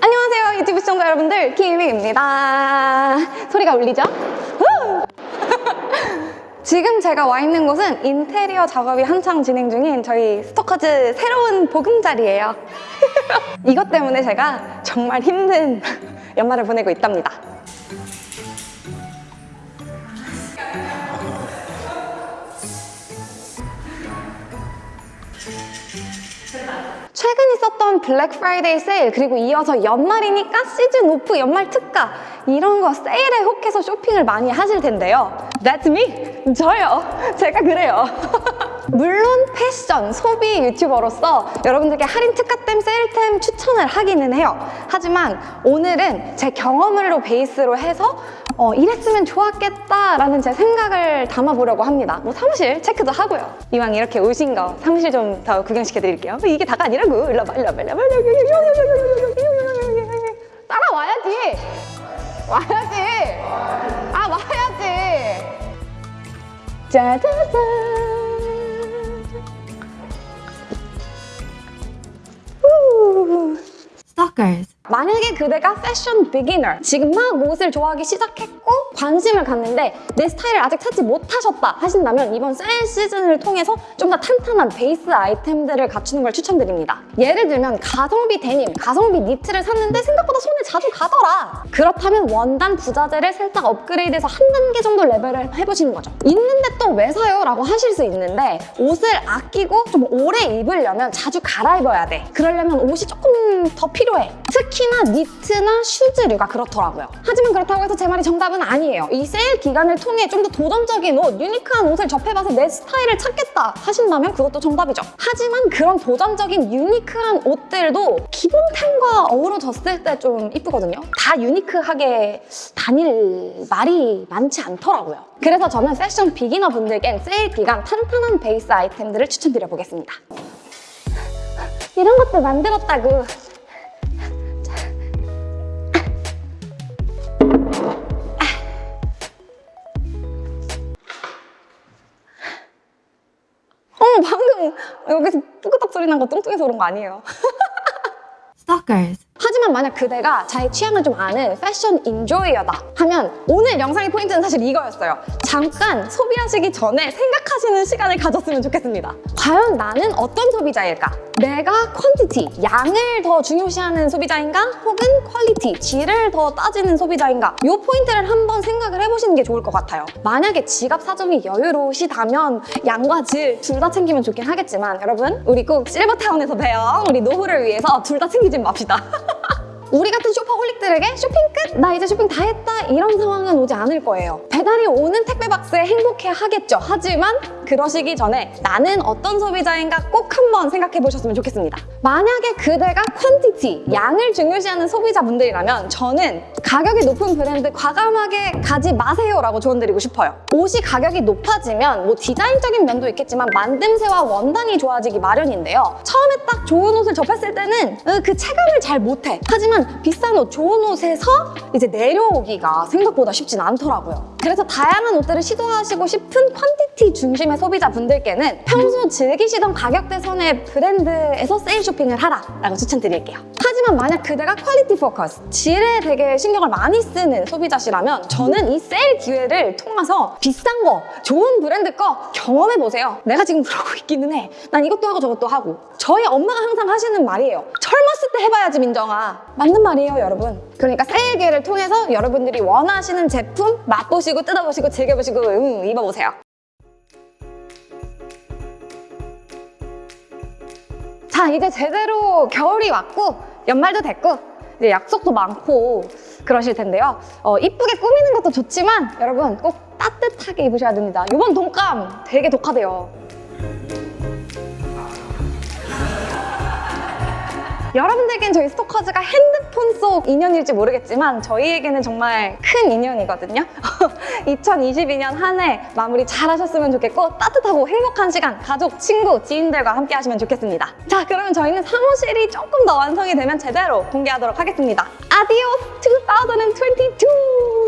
안녕하세요 유튜브 시청자 여러분들 키미입니다 소리가 울리죠? 후! 지금 제가 와 있는 곳은 인테리어 작업이 한창 진행 중인 저희 스토커즈 새로운 보금자리예요 이것 때문에 제가 정말 힘든 연말을 보내고 있답니다 최근 있었던 블랙 프라이데이 세일 그리고 이어서 연말이니까 시즌 오프 연말 특가 이런 거 세일에 혹해서 쇼핑을 많이 하실 텐데요 That's me! 저요! 제가 그래요 물론 패션, 소비 유튜버로서 여러분들께 할인 특가템, 세일템 추천을 하기는 해요 하지만 오늘은 제 경험을로 베이스로 해서 어, 이랬으면 좋았겠다라는 제 생각을 담아보려고 합니다. 뭐 사무실 체크도 하고요. 이왕 이렇게 오신 거 사무실 좀 더 구경시켜드릴게요. 이게 다가 아니라고. 일로 와봐, 일로 와봐, 일로 와봐. 따라와야지. 와야지. 아, 와야지. 짜자잔. blockers. 만약에 그대가 패션 비기너 지금 막 옷을 좋아하기 시작했고 관심을 갖는데 내 스타일을 아직 찾지 못하셨다 하신다면 이번 세일 시즌을 통해서 좀 더 탄탄한 베이스 아이템들을 갖추는 걸 추천드립니다. 예를 들면 가성비 데님, 가성비 니트를 샀는데 생각보다 손에 자주 가더라. 그렇다면 원단 부자재를 살짝 업그레이드해서 한 단계 정도 레벨을 해보시는 거죠. 있는데 또 왜 사요? 라고 하실 수 있는데 옷을 아끼고 좀 오래 입으려면 자주 갈아입어야 돼. 그러려면 옷이 조금 더 필요해. 특히 나 니트나 슈즈류가 그렇더라고요. 하지만 그렇다고 해서 제 말이 정답은 아니에요. 이 세일 기간을 통해 좀 더 도전적인 옷, 유니크한 옷을 접해봐서 내 스타일을 찾겠다 하신다면 그것도 정답이죠. 하지만 그런 도전적인 유니크한 옷들도 기본템과 어우러졌을 때 좀 이쁘거든요. 다 유니크하게 다닐 날이 많지 않더라고요. 그래서 저는 패션 beginner 분들께 세일 기간 탄탄한 베이스 아이템들을 추천드려 보겠습니다. 이런 것도 만들었다고 방금 여기서 뚜끄덕 소리 난 거 뚱뚱해서 그런 거 아니에요 Stalkers. 하지만 만약 그대가 자기 취향을 좀 아는 패션 인조이어다 하면 오늘 영상의 포인트는 사실 이거였어요. 잠깐 소비하시기 전에 생각하시는 시간을 가졌으면 좋겠습니다. 과연 나는 어떤 소비자일까? 내가 quantity, 양을 더 중요시하는 소비자인가? 혹은 quality, 질을 더 따지는 소비자인가? 이 포인트를 한번 생각을 해보시는 게 좋을 것 같아요. 만약에 지갑 사정이 여유로우시다면 양과 질 둘 다 챙기면 좋긴 하겠지만 여러분 우리 꼭 실버타운에서 봬요. 우리 노후를 위해서 둘 다 챙기지 맙시다. 우리 같은 shopaholic들에게 쇼핑 끝! 나 이제 쇼핑 다 했다! 이런 상황은 오지 않을 거예요. 배달이 오는 택배 박스에 행복해 하겠죠. 하지만 그러시기 전에 나는 어떤 소비자인가 꼭 한번 생각해 보셨으면 좋겠습니다. 만약에 그대가 퀀티티, 양을 중요시하는 소비자분들이라면 저는 가격이 높은 브랜드 과감하게 가지 마세요라고 조언드리고 싶어요. 옷이 가격이 높아지면 뭐 디자인적인 면도 있겠지만 만듦새와 원단이 좋아지기 마련인데요. 처음에 딱 좋은 옷을 접했을 때는 어, 그 체감을 잘 못해. 하지만 비싼 옷, 좋은 옷에서 이제 내려오기가 생각보다 쉽진 않더라고요. 그래서 다양한 옷들을 시도하시고 싶은 퀀티티 중심의 소비자분들께는 평소 즐기시던 가격대 선의 브랜드에서 세일 쇼핑을 하라 라고 추천드릴게요. 하지만 만약 그대가 quality focus, 질에 되게 신경을 많이 쓰는 소비자시라면 저는 이 세일 기회를 통해서 비싼 거, 좋은 브랜드 거 경험해보세요. 내가 지금 그러고 있기는 해. 난 이것도 하고 저것도 하고. 저희 엄마가 항상 하시는 말이에요. 젊었을 때 해봐야지 민정아. 맞는 말이에요 여러분. 그러니까 세일 기회를 통해서 여러분들이 원하시는 제품 맛보시고 뜯어보시고 즐겨보시고 음, 입어보세요. 자 이제 제대로 겨울이 왔고 연말도 됐고 이제 약속도 많고 그러실 텐데요. 어, 이쁘게 꾸미는 것도 좋지만 여러분 꼭 따뜻하게 입으셔야 됩니다. 이번 독감 되게 독하대요 여러분들께는 저희 스토커즈가 핸드폰 속 인연일지 모르겠지만 저희에게는 정말 큰 인연이거든요. 2022년 한 해 마무리 잘 하셨으면 좋겠고 따뜻하고 행복한 시간 가족, 친구, 지인들과 함께 하시면 좋겠습니다. 자 그러면 저희는 사무실이 조금 더 완성이 되면 제대로 공개하도록 하겠습니다. adiós 2022!